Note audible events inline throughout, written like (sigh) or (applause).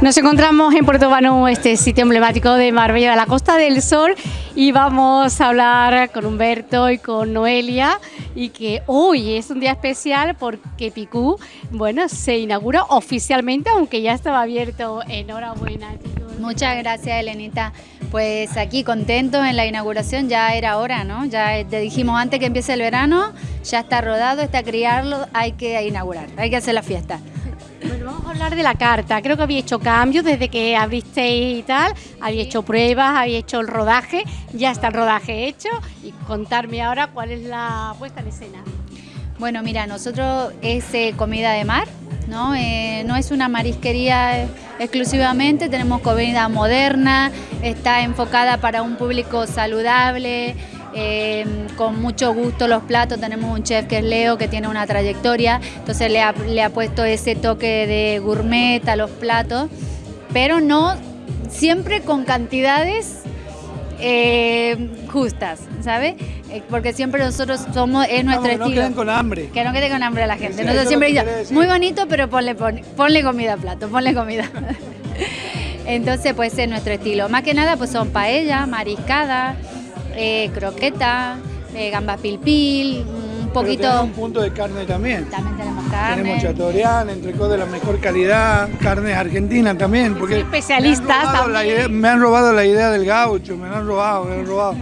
Nos encontramos en Puerto Banú, este sitio emblemático de Marbella, de la Costa del Sol, y vamos a hablar con Humberto y con Noelia, y que hoy es un día especial porque Picú, bueno, se inaugura oficialmente, aunque ya estaba abierto. Enhorabuena. Muchas gracias, Elenita. Pues aquí contentos en la inauguración, ya era hora, ¿no? Ya te dijimos antes que empiece el verano, ya está rodado, está criarlo, hay que inaugurar, hay que hacer la fiesta. Bueno, vamos a hablar de la carta. Creo que había hecho cambios desde que abristeis y tal. Había hecho pruebas, había hecho el rodaje. Ya está el rodaje hecho. Y contarme ahora cuál es la puesta en escena. Bueno, mira, nosotros es eh, comida de mar, ¿no? Eh, no es una marisquería exclusivamente, tenemos comida moderna, está enfocada para un público saludable, eh, con mucho gusto los platos, tenemos un chef que es Leo, que tiene una trayectoria, entonces le ha, le ha puesto ese toque de gourmet a los platos, pero no siempre con cantidades eh, justas, ¿sabes? Eh, porque siempre nosotros somos, es nuestro que no estilo. queden con hambre. Que no quede con hambre la gente. Sí, Nosotros siempre decimos, muy bonito, pero ponle, pon- ponle comida al plato, ponle comida. (laughs) Entonces, pues es nuestro estilo. Más que nada, pues son paella, mariscada, eh, croqueta, eh, gambas pil pil, un Pero poquito... tenemos un punto de carne también. También tenemos carne. Tenemos chatorián, entrecot de la mejor calidad, carne argentina también. Porque Soy especialista me han, robado la también. idea, me han robado la idea del gaucho, me la han robado, me la han robado.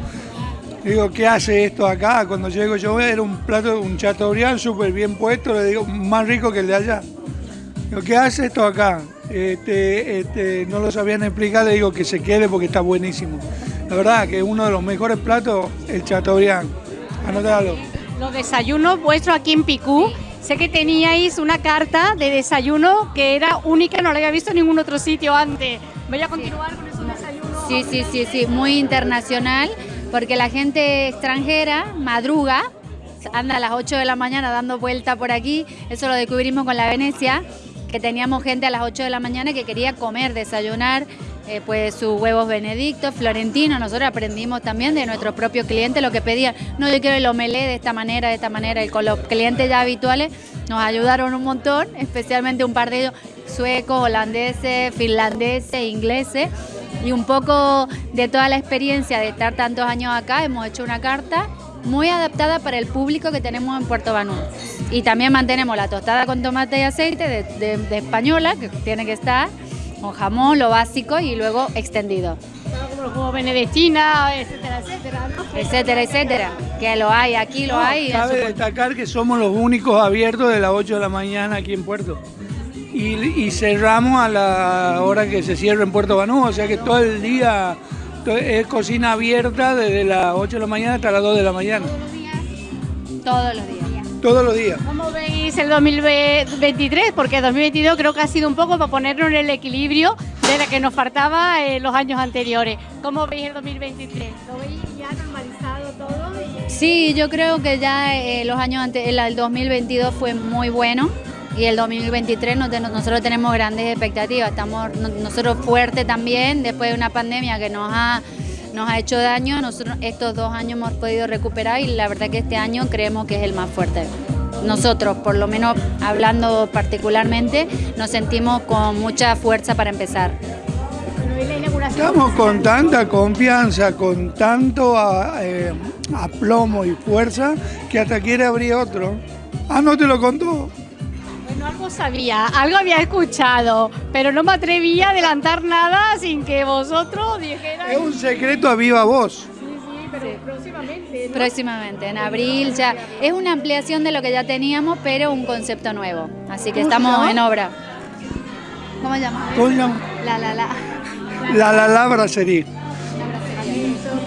Digo, ¿qué hace esto acá? Cuando llego yo era un plato, un chateaubriand súper bien puesto, le digo, más rico que el de allá. Digo, ¿qué hace esto acá? Este, este, no lo sabían explicar, le digo que se quede porque está buenísimo. La verdad que uno de los mejores platos, el chateaubriand. Anotalo. Los desayunos vuestros aquí en Picú. Sé que teníais una carta de desayuno que era única, no la había visto en ningún otro sitio antes. Voy a continuar con esos desayunos. Sí, sí, sí, sí, muy internacional, porque la gente extranjera madruga, anda a las 8 de la mañana dando vuelta por aquí, eso lo descubrimos con la Venecia, que teníamos gente a las 8 de la mañana que quería comer, desayunar, eh, pues sus huevos benedictos, florentinos, nosotros aprendimos también de nuestros propios clientes lo que pedían, no yo quiero el omelé de esta manera, de esta manera, y con los clientes ya habituales nos ayudaron un montón, especialmente un par de ellos suecos, holandeses, finlandeses, ingleses, y un poco de toda la experiencia de estar tantos años acá, hemos hecho una carta muy adaptada para el público que tenemos en Puerto Banús. Y también mantenemos la tostada con tomate y aceite de, de- de española, que tiene que estar, con jamón, lo básico, y luego extendido, Como los jugos benedictina, etcétera, etcétera. ¿no? etcétera, etcétera. Que lo hay, aquí lo hay. Cabe destacar que somos los únicos abiertos de las 8 de la mañana aquí en Puerto. Y, y cerramos a la hora que se cierra en Puerto Banús, o sea que todo el día es cocina abierta desde las 8 de la mañana hasta las 2 de la mañana. Todos los días. Todos los días. ¿Cómo veis el 2023? Porque el 2022 creo que ha sido un poco para ponernos en el equilibrio de la que nos faltaba en los años anteriores. ¿Cómo veis el 2023? ¿Lo veis ya normalizado todo? Sí, yo creo que ya eh, los años antes, el 2022 fue muy bueno y el 2023 no te- nosotros tenemos grandes expectativas. Estamos no- nosotros fuertes también después de una pandemia que nos ha nos ha hecho daño. Nosotros estos dos años hemos podido recuperar y la verdad que este año creemos que es el más fuerte. Nosotros, por lo menos hablando particularmente, nos sentimos con mucha fuerza para empezar. Estamos con tanta confianza, con tanto a- eh, aplomo y fuerza que hasta quiere abrir otro. Ah, no te lo contó. Bueno, algo sabía, algo había escuchado, pero no me atrevía a adelantar nada sin que vosotros dijerais. Es un secreto a viva voz. Sí, sí, pero próximamente. ¿no? Próximamente, en abril ya. Es una ampliación de lo que ya teníamos, pero un concepto nuevo. Así que ¿Cómo se estamos en obra. ¿Cómo se llama? ¿Cómo se llama? La, la, la. La la la brasserie.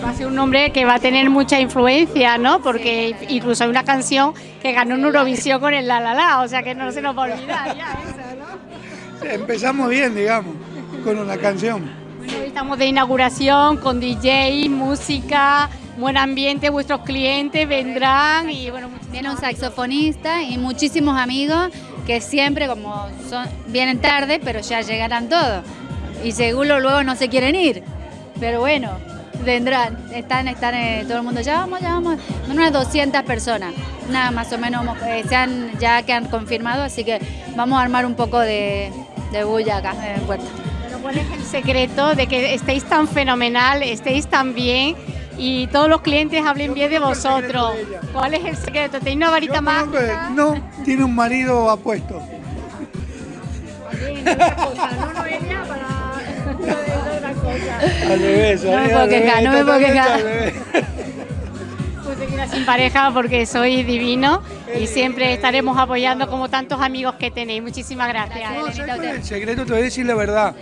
Va a ser un nombre que va a tener mucha influencia, ¿no? Porque incluso hay una canción que ganó en Eurovisión con el La La La, o sea que no se nos va a olvidar ya eso, ¿no? Empezamos bien, digamos, con una canción. Bueno, hoy estamos de inauguración con DJ, música, buen ambiente, vuestros clientes vendrán y bueno, Viene un saxofonista y muchísimos amigos que siempre, como son, vienen tarde, pero ya llegarán todos. Y seguro luego no se quieren ir. Pero bueno, vendrán, están, están eh, todo el mundo, ya vamos, ya vamos, unas 200 personas, nada más o menos eh, se han, ya que han confirmado, así que vamos a armar un poco de, de bulla acá en el puerto. ¿Cuál es el secreto de que estéis tan fenomenal, estéis tan bien y todos los clientes hablen bien de vosotros? ¿Cuál es el secreto? ¿Tenéis una varita más? No, tiene un marido apuesto. Al revés, no me puedo quejar, no me puedo quejar. (laughs) Pues sin pareja porque soy divino y siempre estaremos apoyando como tantos amigos que tenéis. Muchísimas gracias. el secreto, te voy a decir la verdad.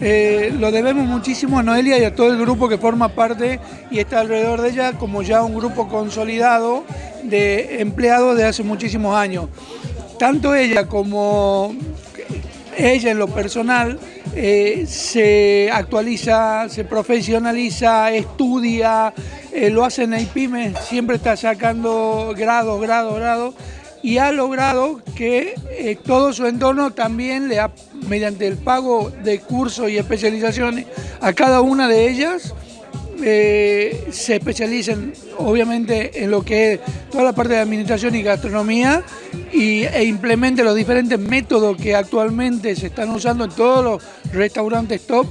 Eh, lo debemos muchísimo a Noelia y a todo el grupo que forma parte y está alrededor de ella como ya un grupo consolidado de empleados de hace muchísimos años. Tanto ella como ella en lo personal eh, se actualiza, se profesionaliza, estudia, eh, lo hace en el PYME, siempre está sacando grado, grado, grado y ha logrado que eh, todo su entorno también le ha, mediante el pago de cursos y especializaciones a cada una de ellas, eh, se especialicen obviamente en lo que es toda la parte de administración y gastronomía y, e implemente los diferentes métodos que actualmente se están usando en todos los restaurantes top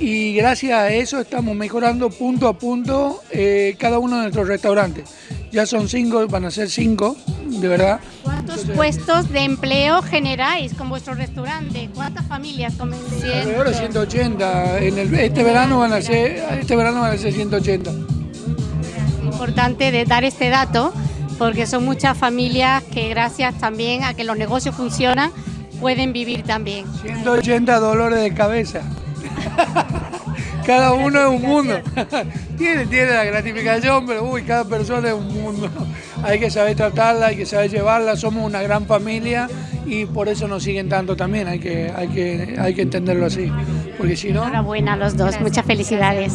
y gracias a eso estamos mejorando punto a punto eh, cada uno de nuestros restaurantes. Ya son cinco, van a ser cinco, de verdad. ¿Cuántos puestos de empleo generáis con vuestro restaurante? ¿Cuántas familias comen de Alrededor de 180. En el, este, verano van a ser, este verano van a ser 180. Importante de dar este dato porque son muchas familias que gracias también a que los negocios funcionan pueden vivir también. 180 dolores de cabeza. (laughs) cada uno es un mundo. (laughs) tiene, tiene la gratificación, pero uy, cada persona es un mundo. Hay que saber tratarla, hay que saber llevarla, somos una gran familia y por eso nos siguen tanto también, hay que, hay que, hay que entenderlo así. Porque si no... Enhorabuena a los dos, muchas felicidades.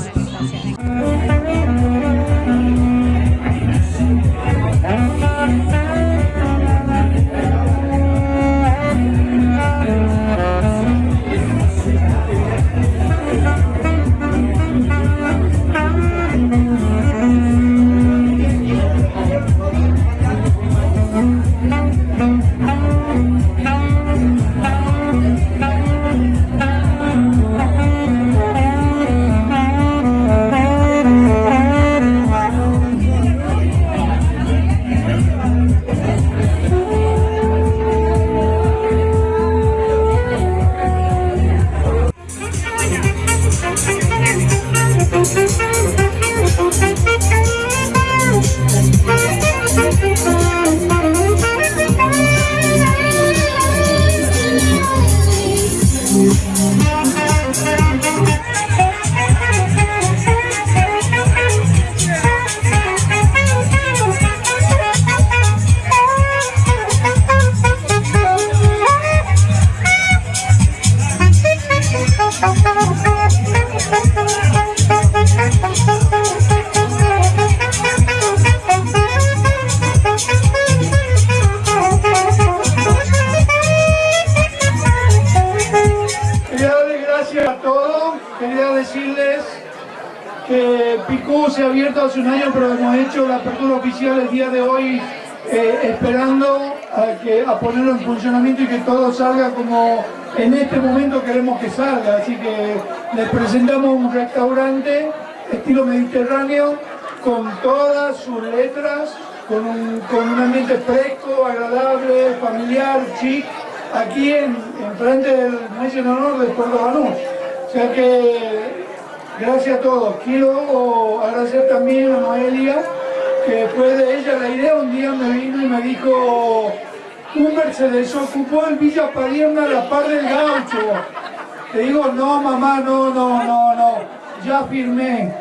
Se ha abierto hace un año, pero hemos hecho la apertura oficial el día de hoy eh, esperando a, que, a ponerlo en funcionamiento y que todo salga como en este momento queremos que salga. Así que les presentamos un restaurante estilo mediterráneo con todas sus letras, con un, con un ambiente fresco, agradable, familiar, chic, aquí en, en frente del en Honor del Puerto Banús. O sea que Gracias a todos. Quiero agradecer también a Noelia, que fue de ella la idea. Un día me vino y me dijo, un se desocupó el Villa Padierna a la par del gaucho. Te digo, no mamá, no, no, no, no, ya firmé.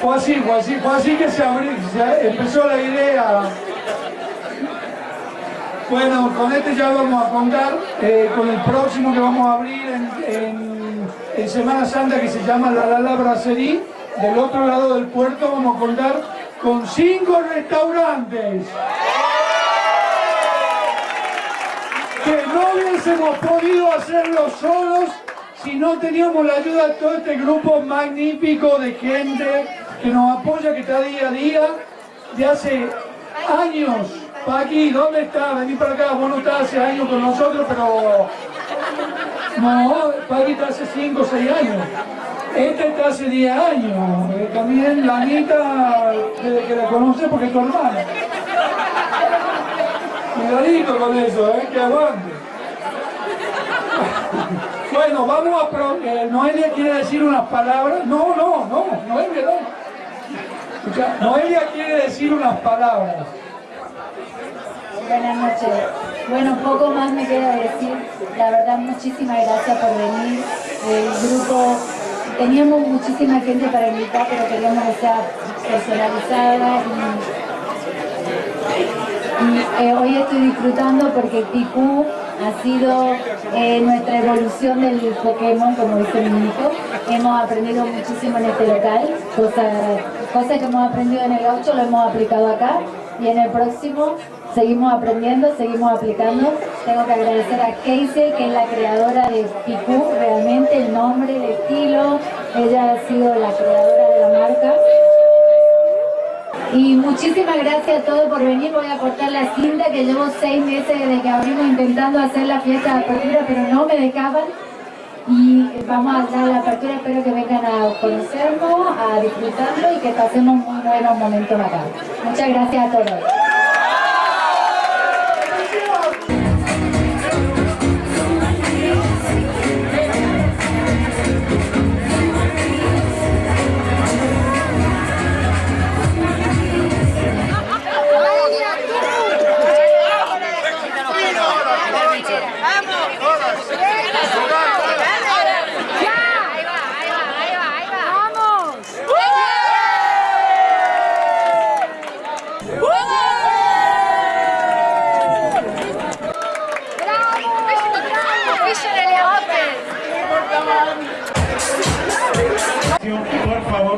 Fue así, fue así, fue así que se, abrió, se empezó la idea. Bueno, con este ya vamos a contar, eh, con el próximo que vamos a abrir en, Semana Santa que se llama La Lala Brasserie, del otro lado del puerto vamos a contar con cinco restaurantes. Que no hubiésemos podido hacerlo solos si no teníamos la ayuda de todo este grupo magnífico de gente que nos apoya, que está día a día, de hace años. Paqui, ¿dónde está? Vení para acá, vos no estás hace años con nosotros, pero... No, Paqui está hace 5 o 6 años. Este está hace 10 años. Eh, también la Anita, desde que la conoce porque es tu hermana. Cuidadito con eso, ¿eh? que aguante. Bueno, vamos a... Pro... Eh, Noelia quiere decir unas palabras. No, no, no, Noelia no. Noelia quiere decir unas palabras. Buenas noches. Bueno, poco más me queda decir. La verdad, muchísimas gracias por venir. El grupo, teníamos muchísima gente para invitar, pero queríamos que sea personalizada y, eh, hoy estoy disfrutando porque Picú ha sido eh, nuestra evolución del Pokémon, como dice mi hijo. Hemos aprendido muchísimo en este local, cosas cosa que hemos aprendido en el gaucho lo hemos aplicado acá y en el próximo seguimos aprendiendo, seguimos aplicando. Tengo que agradecer a Casey, que es la creadora de Picú, realmente el nombre, el estilo. Ella ha sido la creadora de la marca. Y muchísimas gracias a todos por venir. Voy a cortar la cinta que llevo seis meses desde que abrimos intentando hacer la fiesta de apertura, pero no me dejaban. Y vamos a dar la apertura, espero que vengan a conocernos, a disfrutarlo y que pasemos muy buenos momentos acá. Muchas gracias a todos.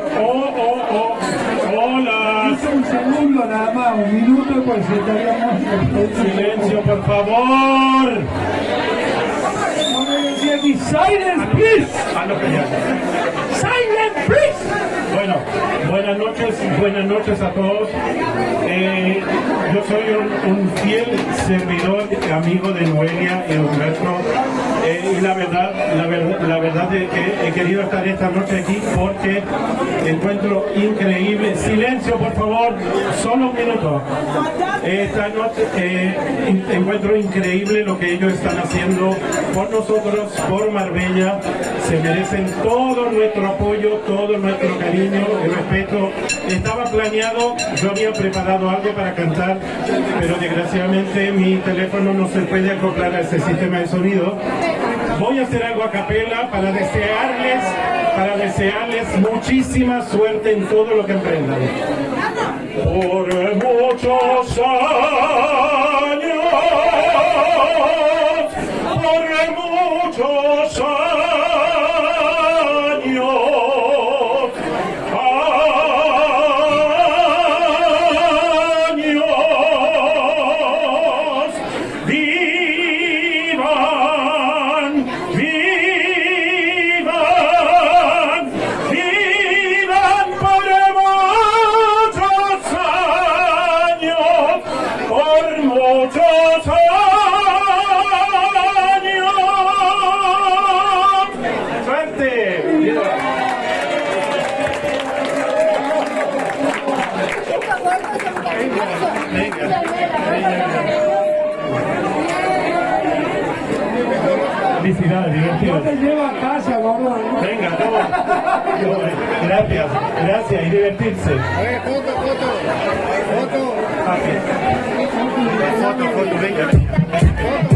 Favor, oh, oh, oh, hola. Un segundo nada más, un minuto, pues estaríamos... Silencio, por favor. Silence, please. Ah, no. Silence, please. Bueno, buenas noches, buenas noches a todos. Eh, yo soy un, un fiel servidor, amigo de Noelia y Humberto. Eh, y la verdad, la, ver- la verdad es que he querido estar esta noche aquí porque encuentro increíble. Silencio, por favor, solo un minuto. Esta noche eh, encuentro increíble lo que ellos están haciendo por nosotros, por Marbella. Se merecen todo nuestro apoyo, todo nuestro cariño y respeto. Estaba planeado, yo había preparado algo para cantar, pero desgraciadamente mi teléfono no se puede acoplar a ese sistema de sonido. Voy a hacer algo a capela para desearles, para desearles muchísima suerte en todo lo que emprendan. Por muchos años, Gracias, gracias y divertirse. foto, foto, foto. Foto, foto, venga, venga.